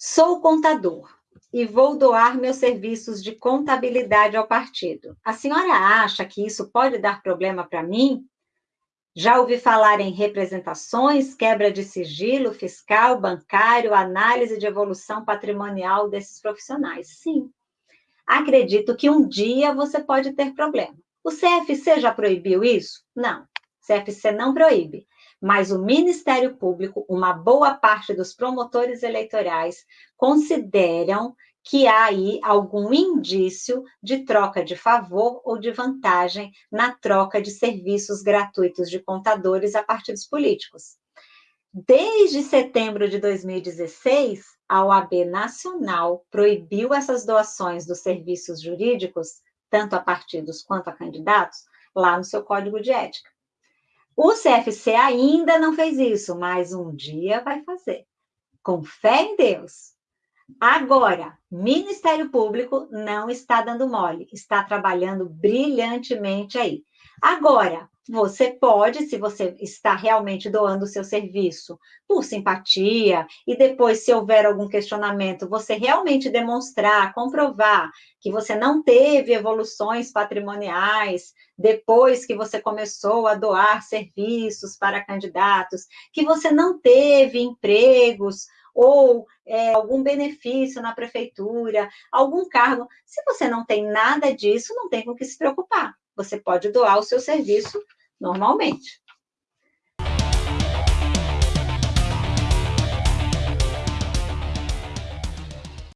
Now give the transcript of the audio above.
Sou contador e vou doar meus serviços de contabilidade ao partido. A senhora acha que isso pode dar problema para mim? Já ouvi falar em representações, quebra de sigilo fiscal, bancário, análise de evolução patrimonial desses profissionais. Sim. Acredito que um dia você pode ter problema. O CFC já proibiu isso? Não. CFC não proíbe mas o Ministério Público, uma boa parte dos promotores eleitorais, consideram que há aí algum indício de troca de favor ou de vantagem na troca de serviços gratuitos de contadores a partidos políticos. Desde setembro de 2016, a OAB Nacional proibiu essas doações dos serviços jurídicos, tanto a partidos quanto a candidatos, lá no seu código de ética. O CFC ainda não fez isso, mas um dia vai fazer. Com fé em Deus. Agora, Ministério Público não está dando mole, está trabalhando brilhantemente aí. Agora, você pode, se você está realmente doando o seu serviço por simpatia, e depois, se houver algum questionamento, você realmente demonstrar, comprovar que você não teve evoluções patrimoniais depois que você começou a doar serviços para candidatos, que você não teve empregos ou é, algum benefício na prefeitura, algum cargo. Se você não tem nada disso, não tem com que se preocupar. Você pode doar o seu serviço normalmente.